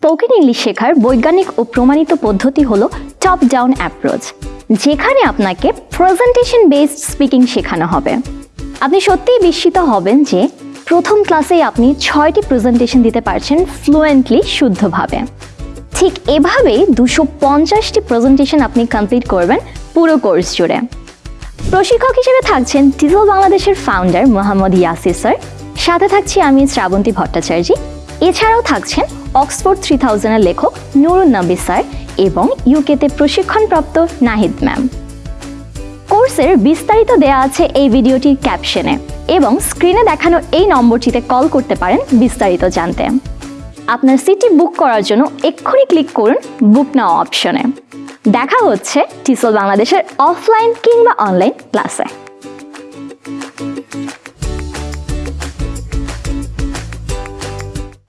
Spoken English শেখার বৈজ্ঞানিক ও প্রমাণিত পদ্ধতি হলো টপ ডাউন অ্যাপ্রোচ যেখানে আপনাকে প্রেজেন্টেশন বেসড স্পিকিং শেখানো হবে। আপনি সত্যিই বিস্মিত হবেন যে প্রথম ক্লাসেই আপনি ছয়টি প্রেজেন্টেশন দিতে পারছেন ফ্লুয়েন্টলি শুদ্ধভাবে। ঠিক এভাবেই দুশো পঞ্চাশটি প্রেজেন্টেশন আপনি কমপ্লিট করবেন পুরো কোর্স জুড়ে। প্রশিক্ষক হিসেবে থাকছেন টিজল বাংলাদেশের ফাউন্ডার মোহাম্মদ ইয়াসির স্যার সাথে থাকছি আমি শ্রাবন্তী ভট্টাচার্য। এছাড়াও থাকছেন অক্সফোর্ড থ্রি থাউজেন্ডের লেখক নুরুন নবী স্যার এবং ইউকেতে প্রশিক্ষণপ্রাপ্ত নাহিদ ম্যাম। কোর্সের বিস্তারিত দেয়া আছে এই ভিডিওটির ক্যাপশনে এবং স্ক্রিনে দেখানো এই নম্বরটিতে কল করতে পারেন বিস্তারিত জানতে। আপনার সিটি বুক করার জন্য এক্ষুনি ক্লিক করুন বুক নাও অপশনে। দেখা হচ্ছে টিসল বাংলাদেশের অফলাইন কিংবা অনলাইন ক্লাসে।